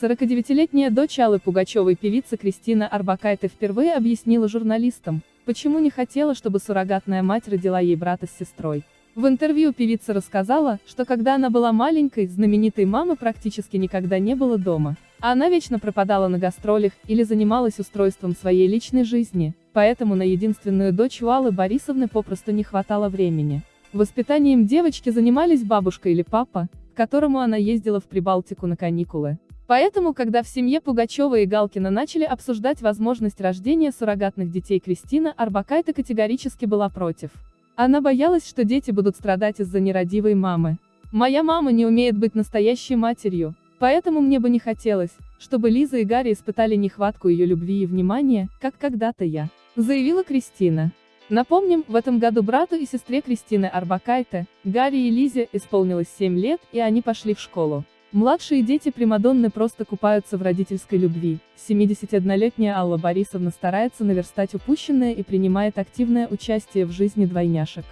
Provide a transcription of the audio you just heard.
49-летняя дочь Аллы Пугачевой певица Кристина Арбакайте впервые объяснила журналистам, почему не хотела, чтобы суррогатная мать родила ей брата с сестрой. В интервью певица рассказала, что когда она была маленькой, знаменитой мамы практически никогда не было дома. Она вечно пропадала на гастролях или занималась устройством своей личной жизни, поэтому на единственную дочь у Аллы Борисовны попросту не хватало времени. Воспитанием девочки занимались бабушка или папа, к которому она ездила в Прибалтику на каникулы. Поэтому, когда в семье Пугачева и Галкина начали обсуждать возможность рождения суррогатных детей Кристина Арбакайте категорически была против. Она боялась, что дети будут страдать из-за нерадивой мамы. «Моя мама не умеет быть настоящей матерью, поэтому мне бы не хотелось, чтобы Лиза и Гарри испытали нехватку ее любви и внимания, как когда-то я», заявила Кристина. Напомним, в этом году брату и сестре Кристины Арбакайте, Гарри и Лизе, исполнилось 7 лет, и они пошли в школу. Младшие дети Примадонны просто купаются в родительской любви. 71-летняя Алла Борисовна старается наверстать упущенное и принимает активное участие в жизни двойняшек.